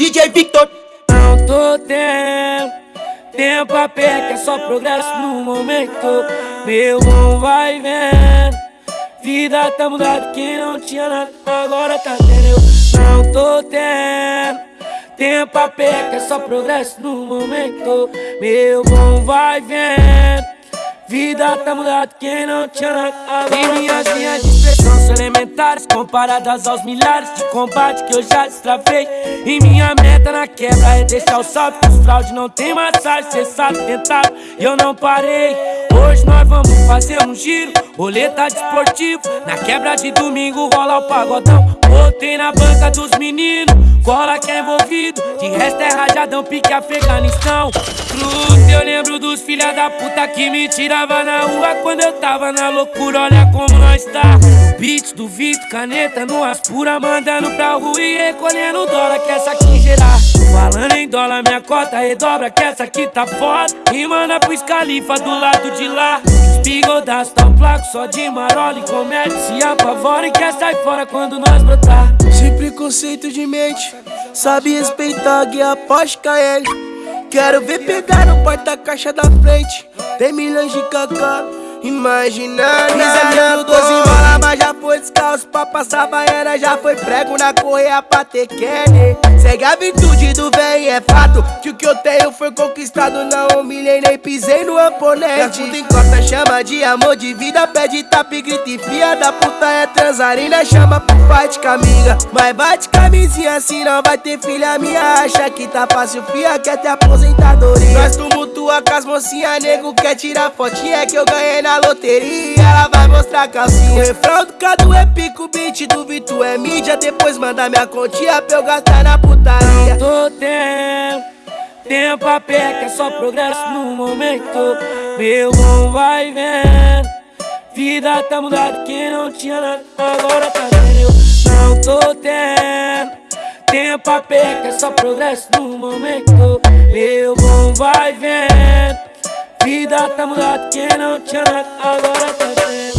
DJ Victor. Não tô tendo tempo a perder, é só progresso no momento. Meu bom vai vendo. Vida tá mudada, quem não tinha nada, agora tá tendo. Não tô tendo tempo a perder, é só progresso no momento. Meu bom vai vendo. Vida tá mudada, quem não tinha nada E minhas linhas Comparadas aos milhares de combate que eu já destravei. E minha meta na quebra é deixar o salto Que os fraude não tem massagem, cê sabe tentar E eu não parei. Hoje nós vamos fazer um giro Roleta desportivo Na quebra de domingo rola o pagodão. Botei na banca dos meninos Cola que é envolvido. De resto é rajadão, pique Afeganistão. Cruz, eu lembro dos filha da puta que me tirava na rua Quando eu tava na loucura, olha como nós tá Do Vitor, caneta no as pura Mandando pra rua e recolhendo dólar Que essa aqui gerar. Falando em dólar, minha cota redobra Que essa aqui tá foda. E manda pro escalifa do lado de lá. Bigodaço tão placo, só de marola e comédia Se apavora e quer sair fora quando nós brotar. Sem preconceito de mente Sabe respeitar a guia Porsche KL Quero ver pegar no porta-caixa da frente. Tem milhões de cacá Imaginando Miséria 12 bola, mas já foi passar baiana, já foi prego na correia pra ter Kenny. Segue a virtude do véi, é fato Que o que eu tenho foi conquistado Não humilhei nem pisei no oponente. Minha encosta, chama de amor de vida Pede tapa e grita e fia da puta é transarina Chama pro fight com amiga. Mas bate camisinha assim não vai ter filha minha Acha que tá fácil, fia quer ter aposentadoria. Nós tumultua com as mocinhas, nego quer tirar fotinha que eu ganhei na loteria, ela calcinha. O refrão do Cadu é pico, beat do Vitor é mídia. Depois manda minha continha pra eu gastar na putaria. Não tô tendo tempo a que é só progresso no momento. Meu bom vai vendo. Vida tá mudada, quem não tinha nada, agora tá vendo. Não tô tendo tempo a que é só progresso no momento. Meu bom vai vendo. Vida tá mudada, quem não tinha nada agora tá vendo